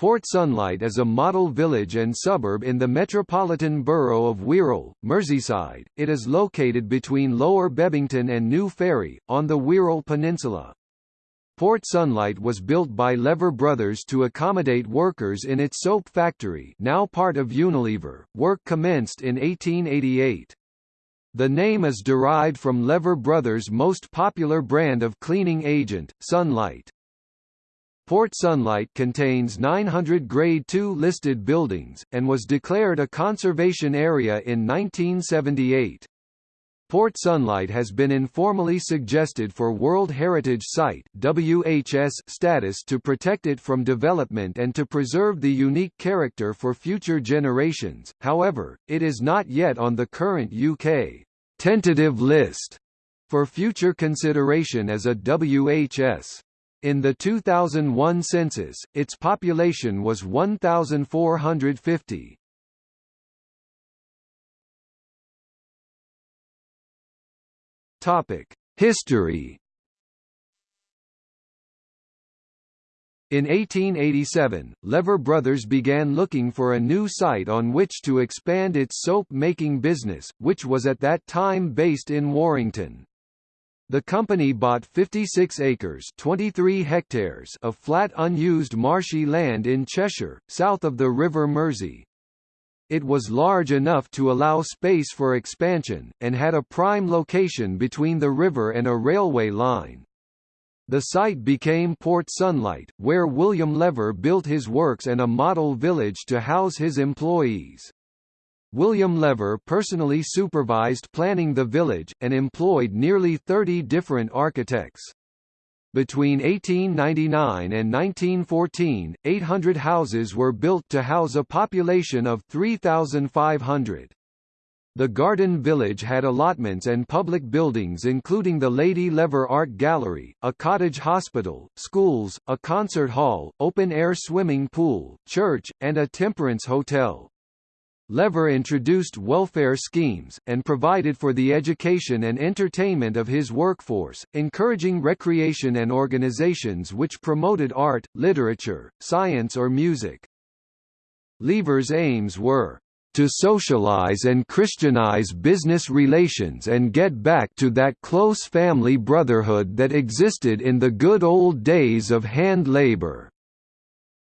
Port Sunlight is a model village and suburb in the metropolitan borough of Wirral, Merseyside. It is located between Lower Bebington and New Ferry, on the Wirral Peninsula. Port Sunlight was built by Lever Brothers to accommodate workers in its soap factory now part of Unilever. Work commenced in 1888. The name is derived from Lever Brothers' most popular brand of cleaning agent, Sunlight. Port Sunlight contains 900 Grade II listed buildings, and was declared a conservation area in 1978. Port Sunlight has been informally suggested for World Heritage Site WHS status to protect it from development and to preserve the unique character for future generations, however, it is not yet on the current UK tentative list for future consideration as a WHS. In the 2001 census, its population was 1,450. Topic: History. In 1887, Lever Brothers began looking for a new site on which to expand its soap-making business, which was at that time based in Warrington. The company bought 56 acres 23 hectares of flat unused marshy land in Cheshire, south of the River Mersey. It was large enough to allow space for expansion, and had a prime location between the river and a railway line. The site became Port Sunlight, where William Lever built his works and a model village to house his employees. William Lever personally supervised planning the village, and employed nearly 30 different architects. Between 1899 and 1914, 800 houses were built to house a population of 3,500. The Garden Village had allotments and public buildings including the Lady Lever Art Gallery, a cottage hospital, schools, a concert hall, open-air swimming pool, church, and a temperance hotel. Lever introduced welfare schemes, and provided for the education and entertainment of his workforce, encouraging recreation and organizations which promoted art, literature, science or music. Lever's aims were to socialize and Christianize business relations and get back to that close family brotherhood that existed in the good old days of hand labor.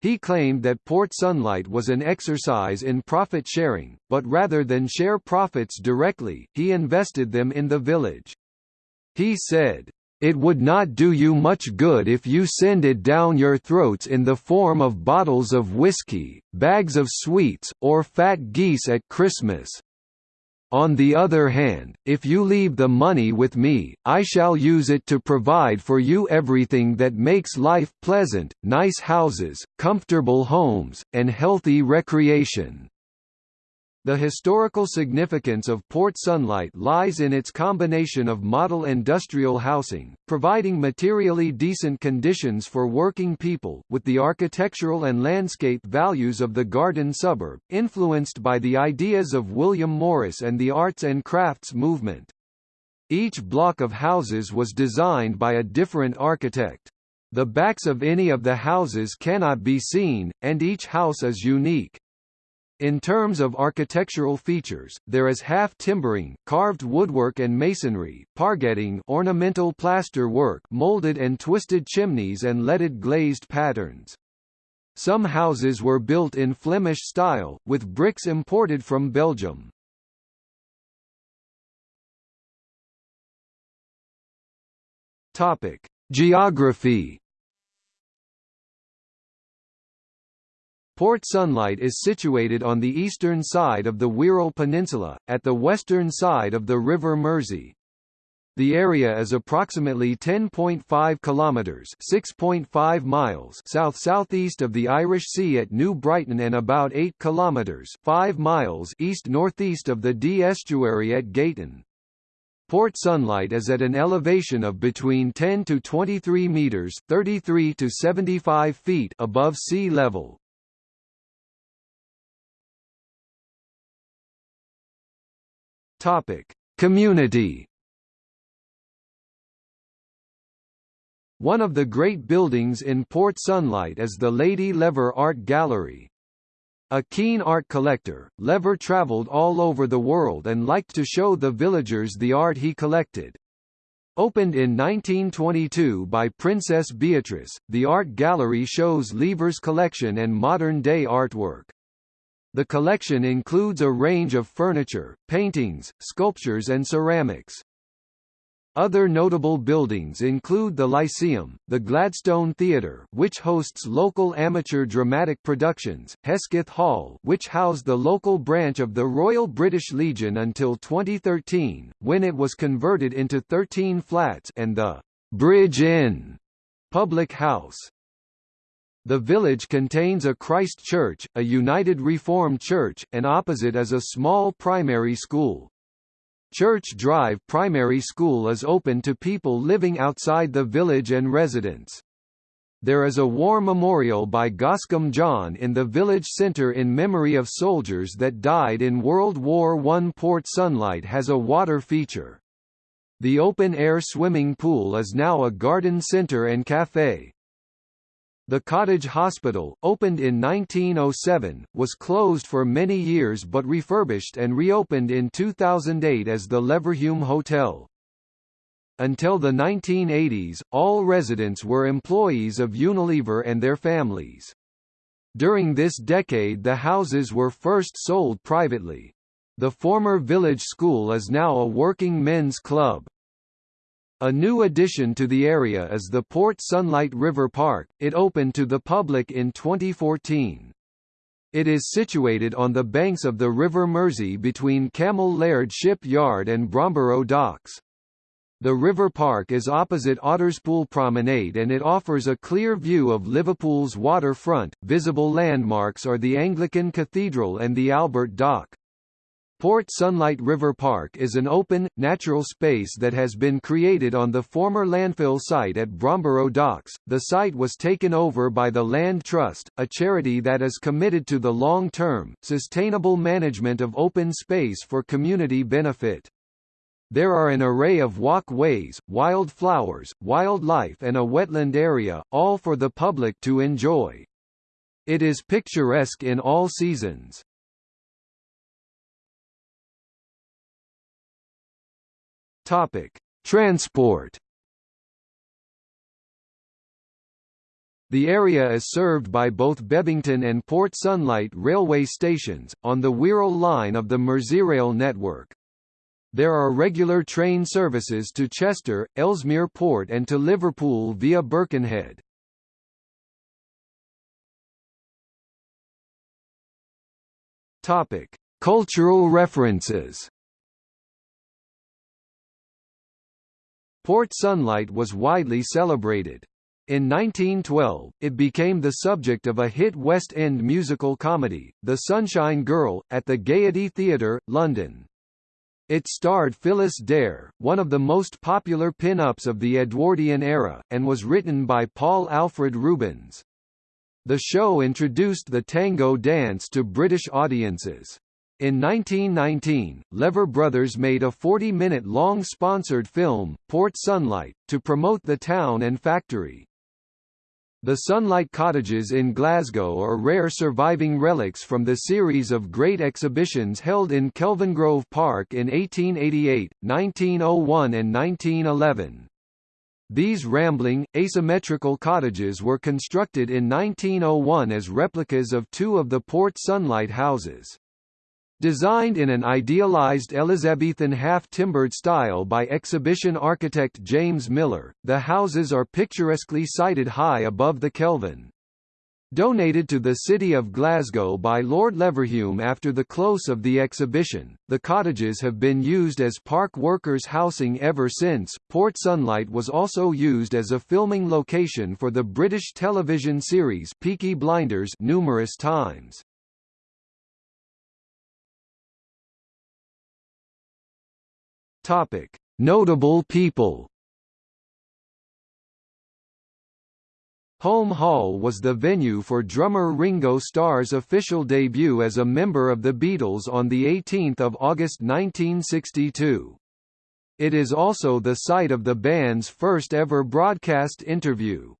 He claimed that Port Sunlight was an exercise in profit sharing, but rather than share profits directly, he invested them in the village. He said, "...it would not do you much good if you send it down your throats in the form of bottles of whiskey, bags of sweets, or fat geese at Christmas. On the other hand, if you leave the money with me, I shall use it to provide for you everything that makes life pleasant, nice houses, comfortable homes, and healthy recreation. The historical significance of Port Sunlight lies in its combination of model industrial housing, providing materially decent conditions for working people, with the architectural and landscape values of the garden suburb, influenced by the ideas of William Morris and the arts and crafts movement. Each block of houses was designed by a different architect. The backs of any of the houses cannot be seen, and each house is unique. In terms of architectural features, there is half timbering, carved woodwork and masonry, pargetting ornamental plaster work molded and twisted chimneys and leaded glazed patterns. Some houses were built in Flemish style, with bricks imported from Belgium. Topic: Geography Port Sunlight is situated on the eastern side of the Wirral Peninsula, at the western side of the River Mersey. The area is approximately 10.5 kilometers (6.5 miles) south-southeast of the Irish Sea at New Brighton and about 8 kilometers (5 miles) east-northeast of the Dee estuary at Gayton. Port Sunlight is at an elevation of between 10 to 23 meters (33 to 75 feet) above sea level. Topic: Community. One of the great buildings in Port Sunlight is the Lady Lever Art Gallery. A keen art collector, Lever travelled all over the world and liked to show the villagers the art he collected. Opened in 1922 by Princess Beatrice, the art gallery shows Lever's collection and modern-day artwork. The collection includes a range of furniture, paintings, sculptures and ceramics. Other notable buildings include the Lyceum, the Gladstone Theatre which hosts local amateur dramatic productions, Hesketh Hall which housed the local branch of the Royal British Legion until 2013, when it was converted into 13 flats and the Bridge Inn public house. The village contains a Christ Church, a United Reformed Church, and opposite is a small primary school. Church Drive Primary School is open to people living outside the village and residents. There is a war memorial by Goscombe John in the village centre in memory of soldiers that died in World War I. Port Sunlight has a water feature. The open-air swimming pool is now a garden centre and café. The Cottage Hospital, opened in 1907, was closed for many years but refurbished and reopened in 2008 as the Leverhulme Hotel. Until the 1980s, all residents were employees of Unilever and their families. During this decade the houses were first sold privately. The former village school is now a working men's club. A new addition to the area is the Port Sunlight River Park, it opened to the public in 2014. It is situated on the banks of the River Mersey between Cammell Laird Shipyard and Bromborough Docks. The river park is opposite Otterspool Promenade and it offers a clear view of Liverpool's waterfront. Visible landmarks are the Anglican Cathedral and the Albert Dock. Port Sunlight River Park is an open, natural space that has been created on the former landfill site at Bromborough Docks. The site was taken over by the Land Trust, a charity that is committed to the long-term, sustainable management of open space for community benefit. There are an array of walkways, wild flowers, wildlife and a wetland area, all for the public to enjoy. It is picturesque in all seasons. Topic: Transport. The area is served by both Bebington and Port Sunlight railway stations, on the Wirral line of the Merseyrail network. There are regular train services to Chester, Ellesmere Port and to Liverpool via Birkenhead. Topic: Cultural references. Port Sunlight was widely celebrated. In 1912, it became the subject of a hit West End musical comedy, The Sunshine Girl, at the Gaiety Theatre, London. It starred Phyllis Dare, one of the most popular pin-ups of the Edwardian era, and was written by Paul Alfred Rubens. The show introduced the tango dance to British audiences. In 1919, Lever Brothers made a 40-minute long sponsored film, Port Sunlight, to promote the town and factory. The Sunlight Cottages in Glasgow are rare surviving relics from the series of great exhibitions held in Kelvingrove Park in 1888, 1901 and 1911. These rambling, asymmetrical cottages were constructed in 1901 as replicas of two of the Port Sunlight houses. Designed in an idealized Elizabethan half-timbered style by exhibition architect James Miller, the houses are picturesquely sited high above the Kelvin. Donated to the city of Glasgow by Lord Leverhulme after the close of the exhibition, the cottages have been used as park workers' housing ever since. Port Sunlight was also used as a filming location for the British television series Peaky Blinders numerous times. Topic: Notable people. Hulme Hall was the venue for drummer Ringo Starr's official debut as a member of the Beatles on 18 August 1962. It is also the site of the band's first ever broadcast interview.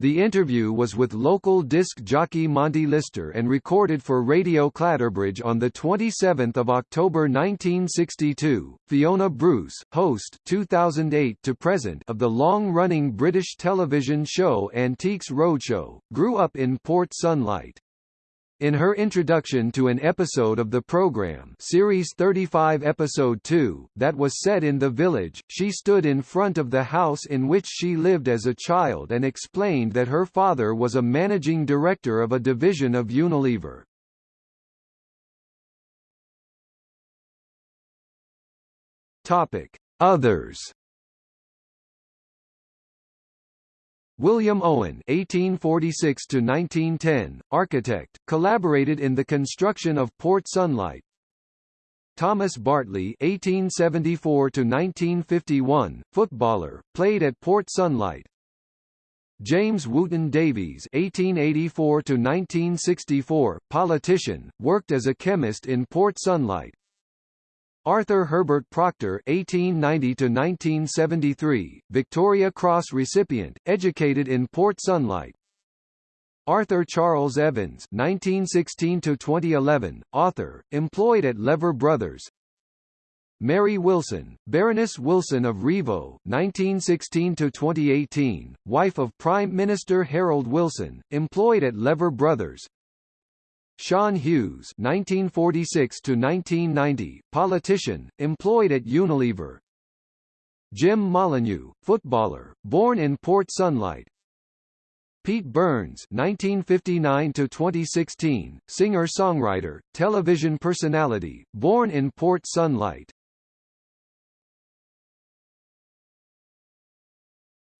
The interview was with local disc jockey Monty Lister and recorded for Radio Clatterbridge on 27 October 1962. Fiona Bruce, host 2008 to present of the long-running British television show Antiques Roadshow, grew up in Port Sunlight. In her introduction to an episode of the program Series 35 Episode 2, that was set in the village, she stood in front of the house in which she lived as a child and explained that her father was a managing director of a division of Unilever. Others William Owen (1846–1910), architect, collaborated in the construction of Port Sunlight. Thomas Bartley (1874–1951), footballer, played at Port Sunlight. James Wooton Davies (1884–1964), politician, worked as a chemist in Port Sunlight. Arthur Herbert Proctor (1890–1973), Victoria Cross recipient, educated in Port Sunlight. Arthur Charles Evans (1916–2011), author, employed at Lever Brothers. Mary Wilson, Baroness Wilson of Rievaulx, 1916–2018, wife of Prime Minister Harold Wilson, employed at Lever Brothers. Sean Hughes (1946–1990), politician, employed at Unilever. Jim Molyneux, footballer, born in Port Sunlight. Pete Burns (1959–2016), singer-songwriter, television personality, born in Port Sunlight.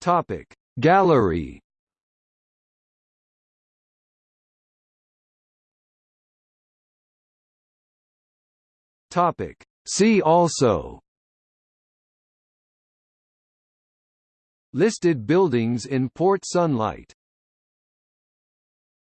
Topic Gallery Topic. See also Listed buildings in Port Sunlight